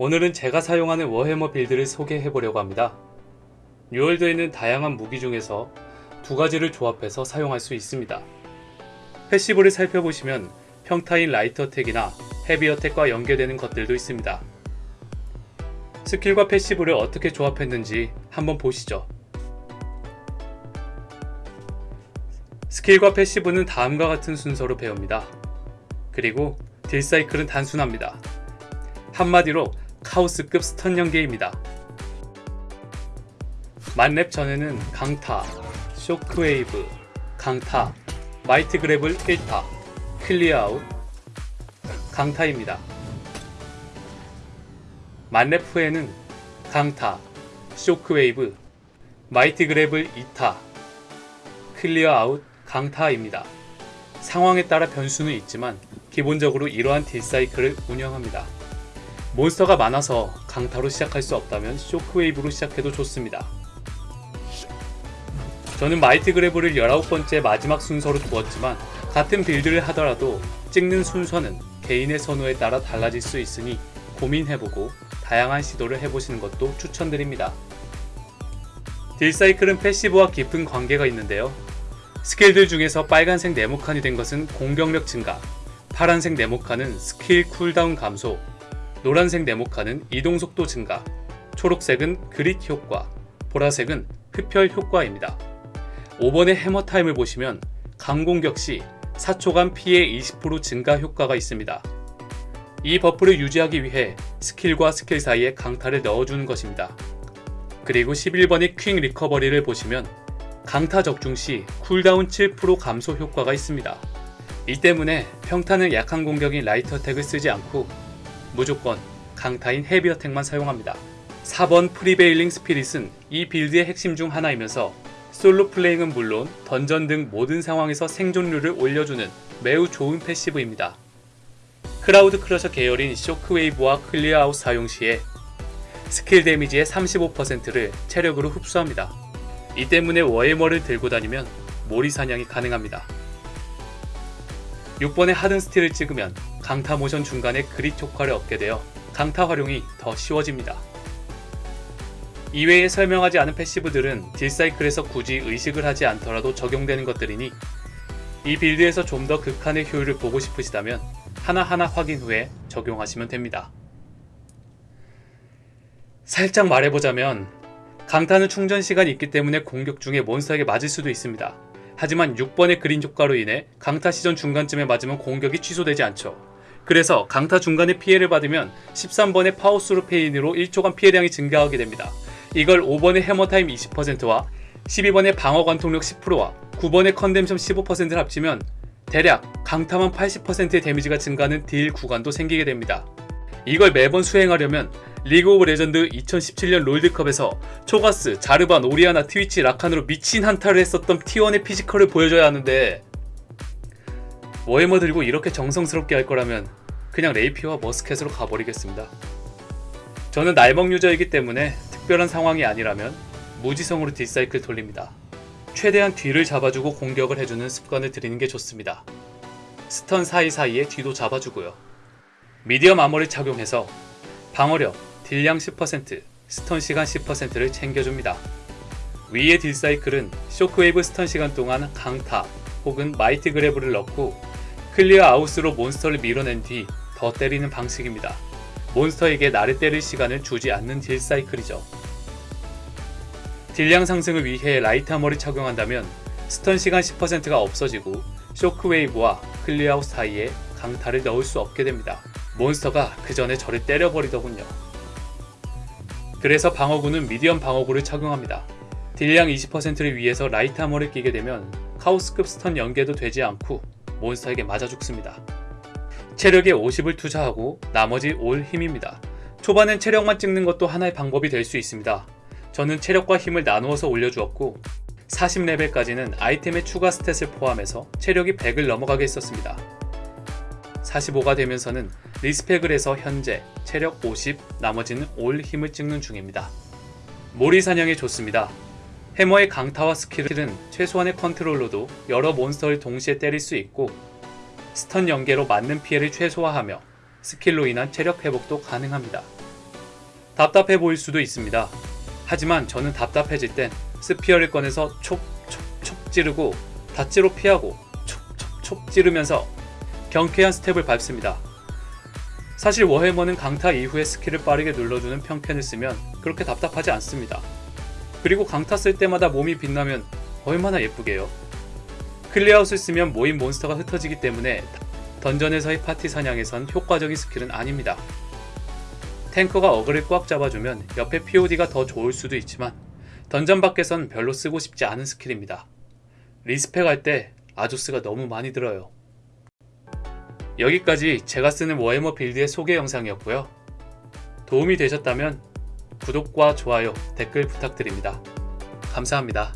오늘은 제가 사용하는 war hammer build를 소개해 보려고 합니다. 뉴월드에는 다양한 무기 중에서 두 가지를 조합해서 사용할 수 있습니다. passive를 살펴보시면 평타인 light attack이나 heavy attack과 연계되는 것들도 있습니다. 스킬과 passive를 어떻게 조합했는지 한번 보시죠. 스킬과 passive는 다음과 같은 순서로 배웁니다. 그리고 딜 사이클은 단순합니다. 한마디로 카오스급 stun 연계입니다. 만렙 전에는 강타, shockwave, 강타, mighty gavel을 1타, clear out, 강타입니다. 만렙 후에는 강타, shockwave, mighty gavel을 2타, clear out, 강타입니다. 상황에 따라 변수는 있지만 기본적으로 이러한 딜사이클을 운영합니다. 몬스터가 많아서 강타로 시작할 수 없다면 shockwave로 시작해도 좋습니다. 저는 mighty gavel을 19번째 마지막 순서로 두었지만 같은 build를 하더라도 찍는 순서는 개인의 선호에 따라 달라질 수 있으니 고민해보고 다양한 시도를 해보시는 것도 추천드립니다. 딜사이클은 passive와 깊은 관계가 있는데요. 스킬들 중에서 빨간색 네모칸이 된 것은 공격력 증가, 파란색 네모칸은 스킬 cooldown 감소, 노란색 네모칸은 이동속도 증가, 초록색은 grit 효과, 보라색은 흡혈 효과입니다. 5번의 hammer time을 보시면 강공격 시 4초간 피해 20% 증가 효과가 있습니다. 이 buff를 유지하기 위해 스킬과 스킬 사이에 강타를 넣어주는 것입니다. 그리고 11번의 quick recovery를 보시면 강타 적중 시 cooldown 7% 감소 효과가 있습니다. 이 때문에 평타는 약한 공격인 light attack을 쓰지 않고 무조건 강타인 heavy attack만 사용합니다. 4번 prevailing spirit은 이 build의 핵심 중 하나이면서 solo playing은 물론 던전 등 모든 상황에서 생존율을 올려주는 매우 좋은 passive입니다. crowd crusher 계열인 shockwave와 clear out 사용 시에 스킬 데미지의 35%를 체력으로 흡수합니다. 이 때문에 war hammer를 들고 다니면 몰이 사냥이 가능합니다. 6번의 hardened steel을 찍으면 강타 모션 중간에 grit 효과를 얻게 되어 강타 활용이 더 쉬워집니다. 이외에 설명하지 않은 passive들은 딜사이클에서 굳이 의식을 하지 않더라도 적용되는 것들이니 이 build에서 좀 더 극한의 효율을 보고 싶으시다면 하나하나 확인 후에 적용하시면 됩니다. 살짝 말해보자면 강타는 충전 시간이 있기 때문에 공격 중에 몬스터에게 맞을 수도 있습니다. 하지만 6번의 grit 효과로 인해 강타 시전 중간쯤에 맞으면 공격이 취소되지 않죠. 그래서 강타 중간에 피해를 받으면 13번의 power through pain으로 1초간 피해량이 증가하게 됩니다. 이걸 5번의 hammer time 20%와 12번의 방어 관통력 10%와 9번의 condemnation 15%를 합치면 대략 강타만 80%의 데미지가 증가하는 딜 구간도 생기게 됩니다. 이걸 매번 수행하려면 리그 오브 레전드 2017년 롤드컵에서 초가스, 자르반, 오리아나, 트위치, 라칸으로 미친 한타를 했었던 T1의 physical을 보여줘야 하는데 워해머 들고 이렇게 정성스럽게 할 거라면 그냥 rapier와 musket으로 가버리겠습니다. 저는 날먹 유저이기 때문에 특별한 상황이 아니라면 무지성으로 딜사이클 돌립니다. 최대한 뒤를 잡아주고 공격을 해주는 습관을 들이는 게 좋습니다. stun 사이사이에 뒤도 잡아주고요. medium armor를 착용해서 방어력, 딜량 10%, stun 시간 10%를 챙겨줍니다. 위의 딜사이클은 shockwave stun 시간 동안 강타 혹은 mighty gavel을 넣고 clear out으로 몬스터를 밀어낸 뒤 더 때리는 방식입니다. 몬스터에게 나를 때릴 시간을 주지 않는 딜 사이클이죠. 딜량 상승을 위해 light armor를 착용한다면 stun 시간 10%가 없어지고 shockwave와 clear out 사이에 강타를 넣을 수 없게 됩니다. 몬스터가 그 전에 저를 때려버리더군요. 그래서 방어구는 medium 방어구를 착용합니다. 딜량 20%를 위해서 light armor를 끼게 되면 카오스급 stun 연계도 되지 않고 몬스터에게 맞아 죽습니다. 체력에 50을 투자하고 나머지 all 힘입니다. 초반엔 체력만 찍는 것도 하나의 방법이 될 수 있습니다. 저는 체력과 힘을 나누어서 올려주었고 40레벨까지는 아이템의 추가 stat을 포함해서 체력이 100을 넘어가게 했었습니다. 45가 되면서는 respec을 해서 현재 체력 50, 나머지는 all 힘을 찍는 중입니다. 몰이 사냥이 좋습니다. 해머의 강타와 스킬은 최소한의 컨트롤로도 여러 몬스터를 동시에 때릴 수 있고 stun 연계로 맞는 피해를 최소화하며 스킬로 인한 체력 회복도 가능합니다. 답답해 보일 수도 있습니다. 하지만 저는 답답해질 땐 spear를 꺼내서 촉촉촉 찌르고 dodge로 피하고 촉촉촉 찌르면서 경쾌한 스텝을 밟습니다. 사실 워해머는 강타 이후에 스킬을 빠르게 눌러주는 평캔을 쓰면 그렇게 답답하지 않습니다. 그리고 강타 쓸 때마다 몸이 빛나면 얼마나 예쁘게요. Clear Out을 쓰면 모인 몬스터가 흩어지기 때문에 던전에서의 파티 사냥에선 효과적인 스킬은 아닙니다. 탱커가 어그를 꽉 잡아주면 옆에 POD가 더 좋을 수도 있지만 던전 밖에선 별로 쓰고 싶지 않은 스킬입니다. respec 할 때 Azoth가 너무 많이 들어요. 여기까지 제가 쓰는 War Hammer build의 소개 영상이었고요. 도움이 되셨다면 구독과 좋아요, 댓글 부탁드립니다. 감사합니다.